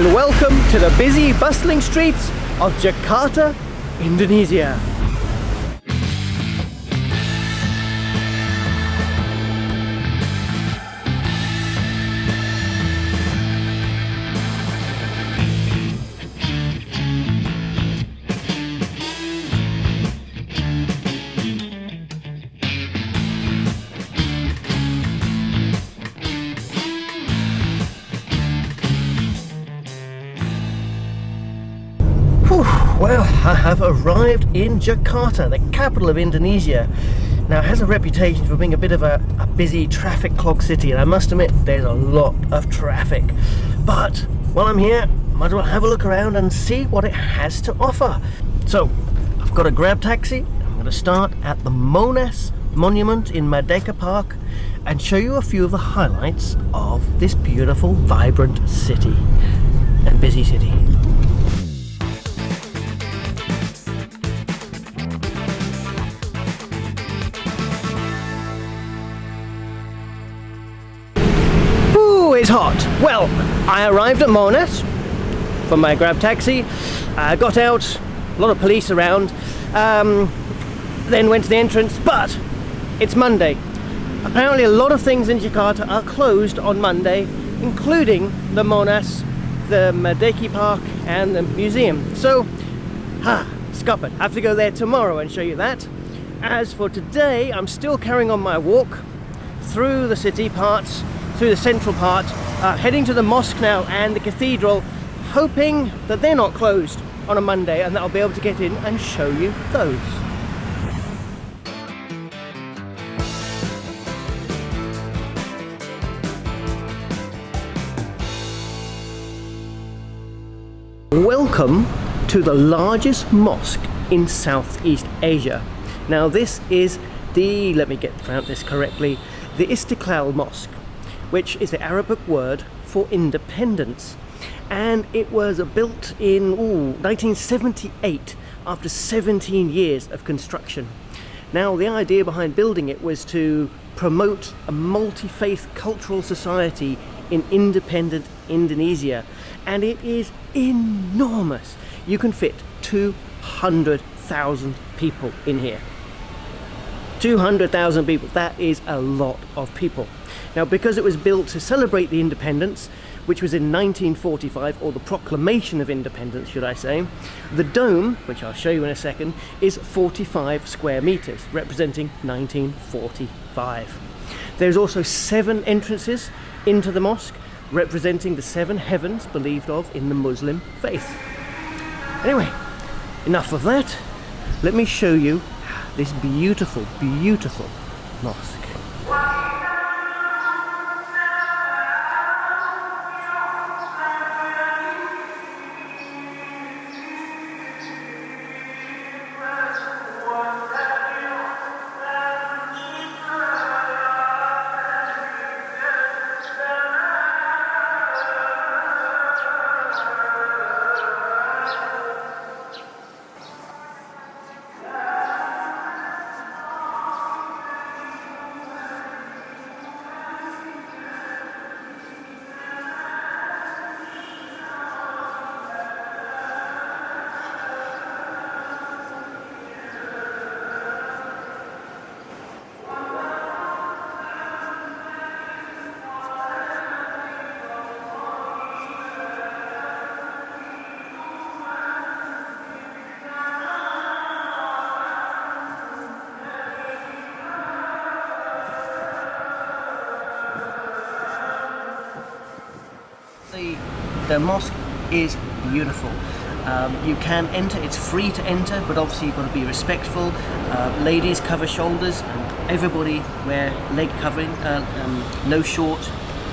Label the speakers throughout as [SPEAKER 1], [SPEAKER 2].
[SPEAKER 1] and welcome to the busy, bustling streets of Jakarta, Indonesia. Have arrived in Jakarta, the capital of Indonesia. Now, it has a reputation for being a bit of a, a, busy traffic clog city, and I must admit, there's a lot of traffic. But while I'm here, might as well have a look around and see what it has to offer. So, I've got a grab taxi. I'm going to start at the Monas Monument in Merdeka Park and show you a few of the highlights of this beautiful, vibrant city and busy city. Hot. Well, I arrived at Monas from my grab taxi, uh, got out, a lot of police around, um, then went to the entrance, but it's Monday. Apparently a lot of things in Jakarta are closed on Monday, including the Monas, the Merdeka Park and the museum. So, ha, scuppered. Have to go there tomorrow and show you that. As for today, I'm still carrying on my walk through the city parts through the central part, uh, heading to the mosque now and the cathedral, hoping that they're not closed on a Monday and that I'll be able to get in and show you those. Welcome to the largest mosque in Southeast Asia. Now this is the, let me get this correctly, the Istiqlal Mosque which is the Arabic word for independence. And it was built in ooh, 1978 after 17 years of construction. Now the idea behind building it was to promote a multi-faith cultural society in independent Indonesia and it is enormous. You can fit 200,000 people in here. 200,000 people, that is a lot of people. Now because it was built to celebrate the independence, which was in 1945, or the Proclamation of Independence, should I say, the dome, which I'll show you in a second, is 45 square meters, representing 1945. There's also seven entrances into the mosque, representing the seven heavens believed of in the Muslim faith. Anyway, enough of that. Let me show you this beautiful, beautiful mosque. The mosque is beautiful. Um, you can enter, it's free to enter, but obviously you've got to be respectful. Uh, ladies cover shoulders, and everybody wear leg covering, uh, um, no short,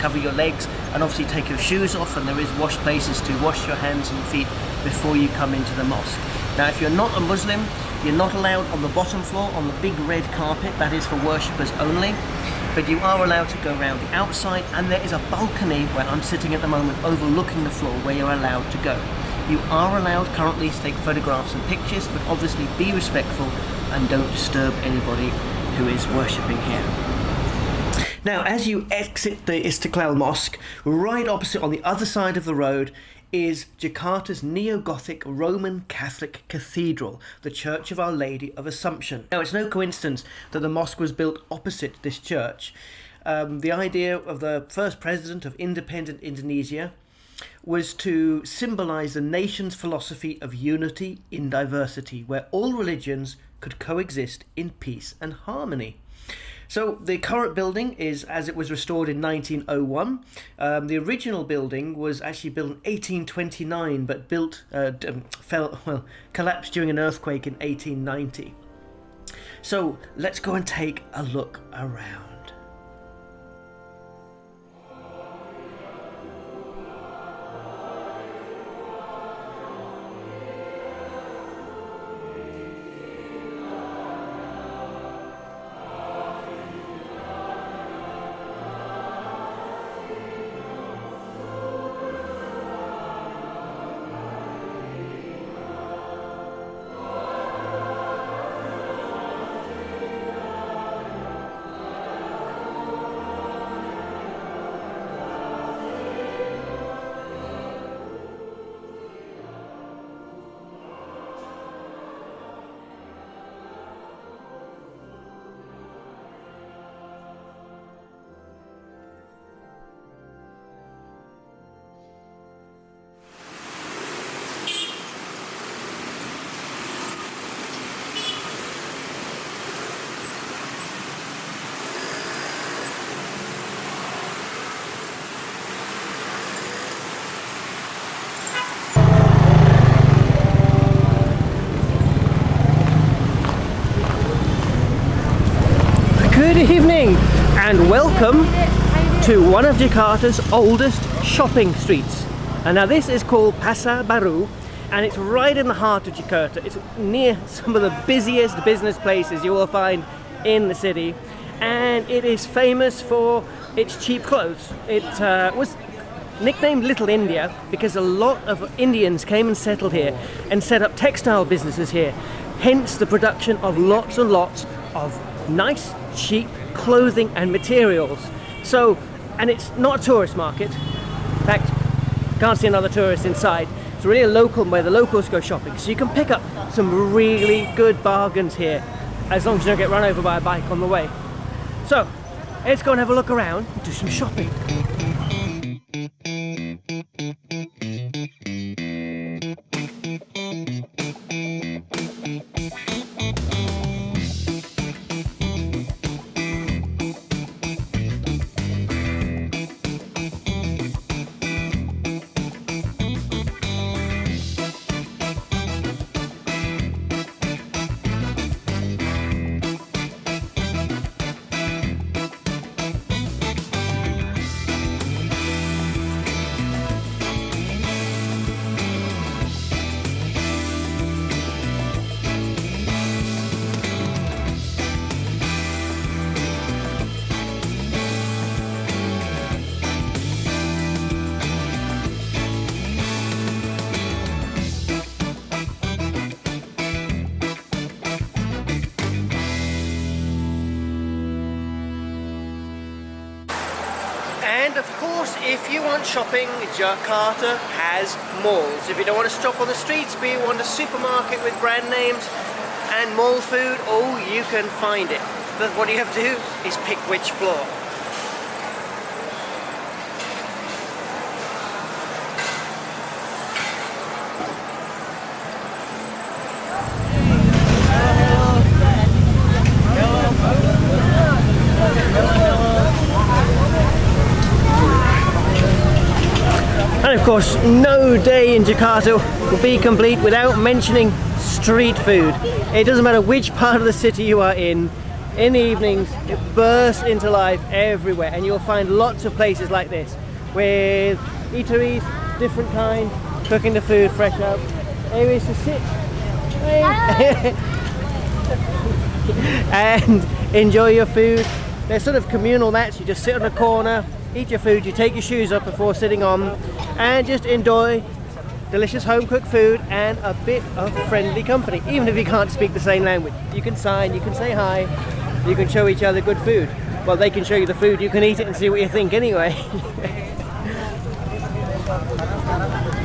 [SPEAKER 1] cover your legs, and obviously take your shoes off, and there is wash places to wash your hands and feet before you come into the mosque. Now if you're not a Muslim, you're not allowed on the bottom floor on the big red carpet, that is for worshippers only but you are allowed to go around the outside and there is a balcony where I'm sitting at the moment overlooking the floor where you're allowed to go. You are allowed currently to take photographs and pictures but obviously be respectful and don't disturb anybody who is worshipping here. Now as you exit the Istiqlal Mosque, right opposite on the other side of the road is Jakarta's neo-Gothic Roman Catholic Cathedral, the Church of Our Lady of Assumption. Now, it's no coincidence that the mosque was built opposite this church. Um, the idea of the first president of independent Indonesia was to symbolize the nation's philosophy of unity in diversity, where all religions could coexist in peace and harmony. So the current building is as it was restored in 1901. Um, the original building was actually built in 1829, but built uh, um, fell well collapsed during an earthquake in 1890. So let's go and take a look around. Welcome to one of Jakarta's oldest shopping streets. And now this is called Pasar Baru and it's right in the heart of Jakarta. It's near some of the busiest business places you will find in the city and it is famous for its cheap clothes. It uh, was nicknamed Little India because a lot of Indians came and settled here and set up textile businesses here. Hence the production of lots and lots of nice, cheap clothing and materials. So, and it's not a tourist market. In fact, can't see another tourist inside. It's really a local where the locals go shopping. So you can pick up some really good bargains here as long as you don't get run over by a bike on the way. So, let's go and have a look around and do some shopping. And of course, if you want shopping, Jakarta has malls. If you don't want to shop on the streets, but you want a supermarket with brand names and mall food, oh, you can find it. But what you have to do is pick which floor. Course, no day in Jakarta will be complete without mentioning street food. It doesn't matter which part of the city you are in, in the evenings, it bursts into life everywhere. And you'll find lots of places like this with eateries, different kind, cooking the food fresh up, areas to sit. And enjoy your food. They're sort of communal mats, you just sit on a corner, eat your food, you take your shoes off before sitting on, and just enjoy delicious home cooked food and a bit of friendly company, even if you can't speak the same language. You can sign, you can say hi, you can show each other good food. Well, they can show you the food, you can eat it and see what you think anyway.